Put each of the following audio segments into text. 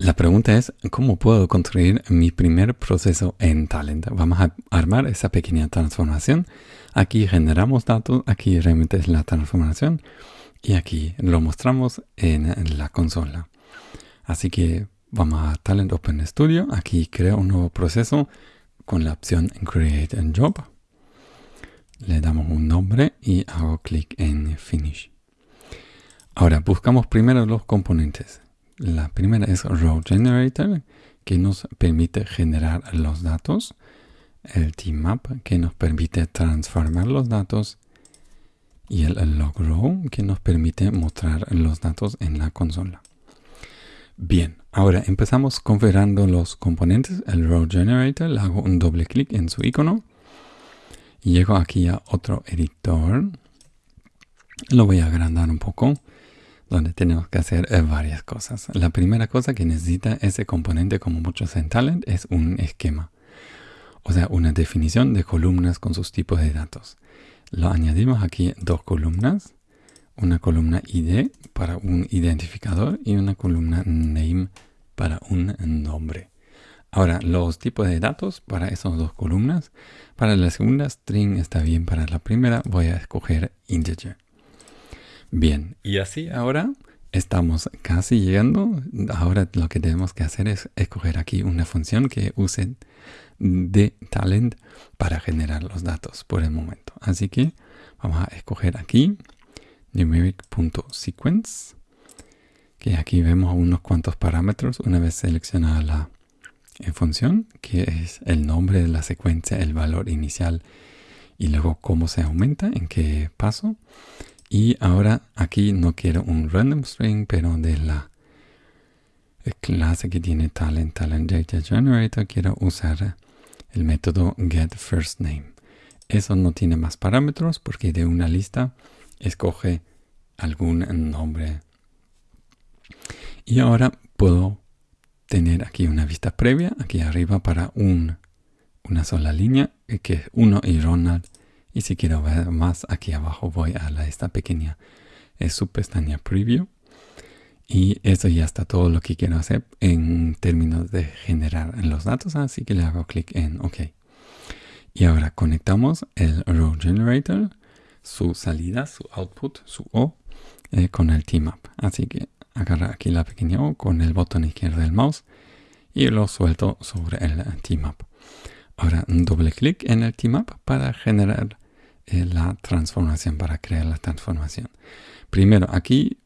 La pregunta es, ¿cómo puedo construir mi primer proceso en Talent? Vamos a armar esa pequeña transformación. Aquí generamos datos, aquí realmente es la transformación y aquí lo mostramos en la consola. Así que vamos a Talent Open Studio. Aquí creo un nuevo proceso con la opción Create a Job. Le damos un nombre y hago clic en Finish. Ahora buscamos primero los componentes. La primera es Row Generator, que nos permite generar los datos. El Tmap, que nos permite transformar los datos. Y el Log Row, que nos permite mostrar los datos en la consola. Bien, ahora empezamos configurando los componentes. El Row Generator, le hago un doble clic en su icono. Llego aquí a otro editor. Lo voy a agrandar un poco donde tenemos que hacer eh, varias cosas. La primera cosa que necesita ese componente, como muchos en Talent, es un esquema. O sea, una definición de columnas con sus tipos de datos. Lo añadimos aquí dos columnas. Una columna ID para un identificador y una columna name para un nombre. Ahora, los tipos de datos para esas dos columnas. Para la segunda, string está bien. Para la primera, voy a escoger integer. Bien, y así ahora estamos casi llegando. Ahora lo que tenemos que hacer es escoger aquí una función que use de talent para generar los datos por el momento. Así que vamos a escoger aquí numeric.sequence que aquí vemos unos cuantos parámetros una vez seleccionada la eh, función que es el nombre de la secuencia, el valor inicial y luego cómo se aumenta, en qué paso y ahora aquí no quiero un random string, pero de la clase que tiene talent, talent data generator, quiero usar el método getFirstName. Eso no tiene más parámetros porque de una lista escoge algún nombre. Y ahora puedo tener aquí una vista previa, aquí arriba para un, una sola línea, que es 1 y Ronald y si quiero ver más, aquí abajo voy a esta pequeña eh, subpestaña Preview. Y eso ya está todo lo que quiero hacer en términos de generar los datos. Así que le hago clic en OK. Y ahora conectamos el Row Generator, su salida, su output, su O, eh, con el Tmap. Así que agarra aquí la pequeña O con el botón izquierdo del mouse y lo suelto sobre el Tmap. Ahora doble clic en el Tmap para generar la transformación, para crear la transformación. Primero aquí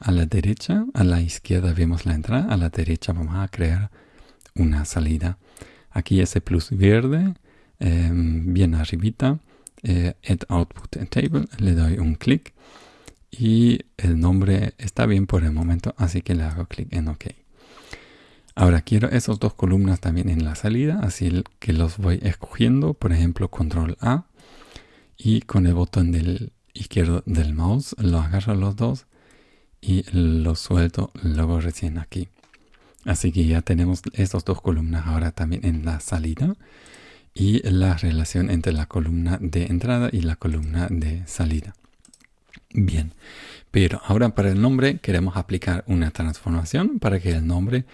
a la derecha, a la izquierda vemos la entrada, a la derecha vamos a crear una salida. Aquí ese plus verde, em, bien arribita, eh, Add Output Table, le doy un clic y el nombre está bien por el momento, así que le hago clic en OK. Ahora quiero esas dos columnas también en la salida, así que los voy escogiendo, por ejemplo, control A y con el botón del izquierdo del mouse lo agarro los dos y lo suelto luego recién aquí. Así que ya tenemos estas dos columnas ahora también en la salida y la relación entre la columna de entrada y la columna de salida. Bien, pero ahora para el nombre queremos aplicar una transformación para que el nombre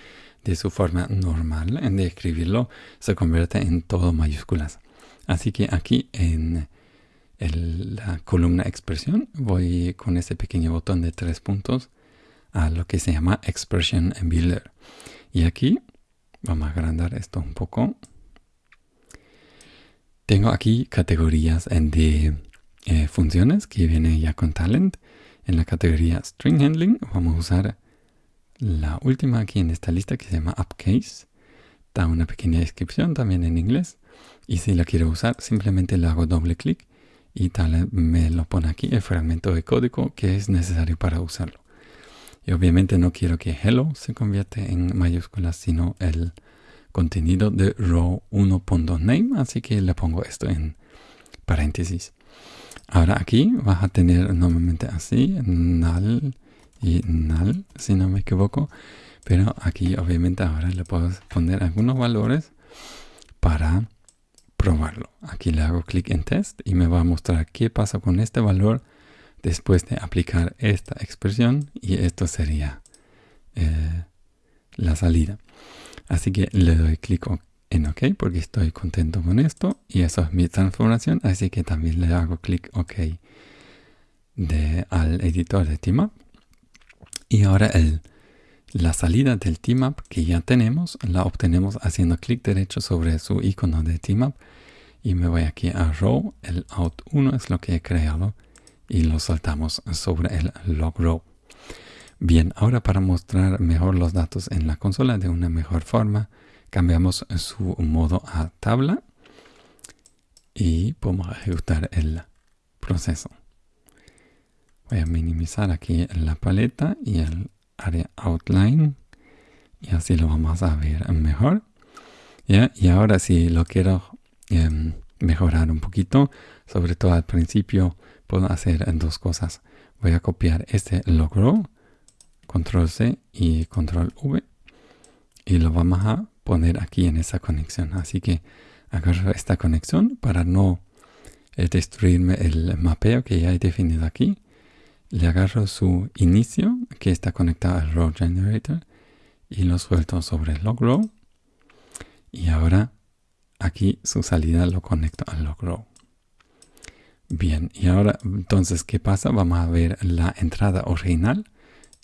de su forma normal de escribirlo se convierta en todo mayúsculas. Así que aquí en la columna expresión, voy con ese pequeño botón de tres puntos a lo que se llama Expression Builder. Y aquí, vamos a agrandar esto un poco. Tengo aquí categorías de eh, funciones que vienen ya con Talent. En la categoría String Handling vamos a usar la última aquí en esta lista que se llama Upcase. Da una pequeña descripción también en inglés. Y si la quiero usar, simplemente le hago doble clic y tal me lo pone aquí el fragmento de código que es necesario para usarlo. Y obviamente no quiero que hello se convierta en mayúsculas, sino el contenido de row 1.name, así que le pongo esto en paréntesis. Ahora aquí vas a tener normalmente así, null y null, si no me equivoco. Pero aquí obviamente ahora le puedo poner algunos valores para probarlo. Aquí le hago clic en test y me va a mostrar qué pasa con este valor después de aplicar esta expresión y esto sería eh, la salida. Así que le doy clic en OK porque estoy contento con esto y eso es mi transformación. Así que también le hago clic OK al editor de Teamup. Y ahora el, la salida del Teamup que ya tenemos la obtenemos haciendo clic derecho sobre su icono de Teamup y me voy aquí a row, el out 1 es lo que he creado y lo saltamos sobre el log row. Bien, ahora para mostrar mejor los datos en la consola de una mejor forma, cambiamos su modo a tabla y podemos ejecutar el proceso. Voy a minimizar aquí la paleta y el área outline y así lo vamos a ver mejor. Y ahora si lo quiero em, mejorar un poquito, sobre todo al principio, puedo hacer dos cosas. Voy a copiar este logro control C y control V y lo vamos a poner aquí en esa conexión así que agarro esta conexión para no eh, destruirme el mapeo que ya he definido aquí le agarro su inicio que está conectado al row generator y lo suelto sobre el log row y ahora aquí su salida lo conecto al log row bien y ahora entonces qué pasa vamos a ver la entrada original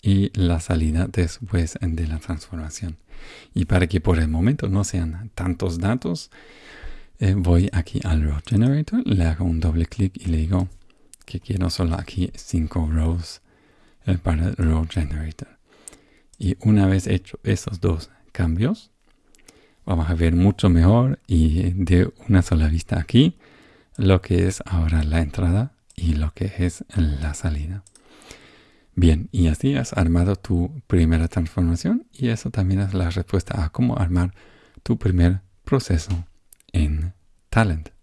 y la salida después de la transformación. Y para que por el momento no sean tantos datos, eh, voy aquí al row generator, le hago un doble clic y le digo que quiero solo aquí 5 rows eh, para el row generator. Y una vez hecho esos dos cambios, vamos a ver mucho mejor y de una sola vista aquí lo que es ahora la entrada y lo que es la salida. Bien, y así has armado tu primera transformación y eso también es la respuesta a cómo armar tu primer proceso en Talent.